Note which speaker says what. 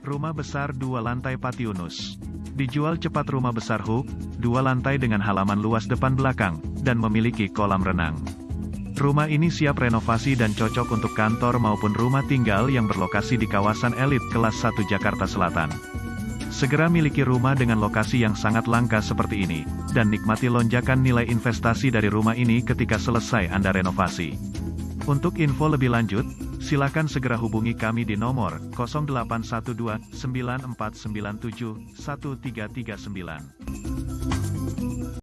Speaker 1: Rumah besar dua lantai Patiunus. Dijual cepat rumah besar Hook, dua lantai dengan halaman luas depan belakang, dan memiliki kolam renang. Rumah ini siap renovasi dan cocok untuk kantor maupun rumah tinggal yang berlokasi di kawasan elit kelas 1 Jakarta Selatan. Segera miliki rumah dengan lokasi yang sangat langka seperti ini, dan nikmati lonjakan nilai investasi dari rumah ini ketika selesai Anda renovasi. Untuk info lebih lanjut, silakan segera hubungi kami di nomor 0812 9497 1339.